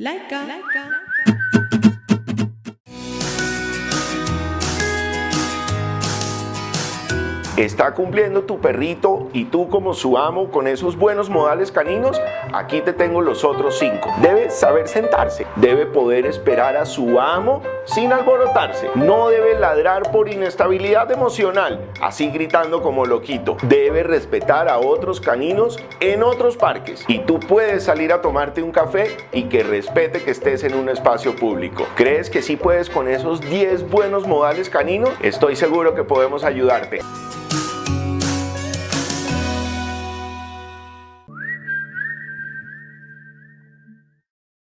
Like Laika. Laika. ¿Está cumpliendo tu perrito y tú como su amo con esos buenos modales caninos? Aquí te tengo los otros cinco. Debe saber sentarse, debe poder esperar a su amo sin alborotarse, no debe ladrar por inestabilidad emocional, así gritando como loquito. Debe respetar a otros caninos en otros parques y tú puedes salir a tomarte un café y que respete que estés en un espacio público. ¿Crees que sí puedes con esos 10 buenos modales caninos? Estoy seguro que podemos ayudarte.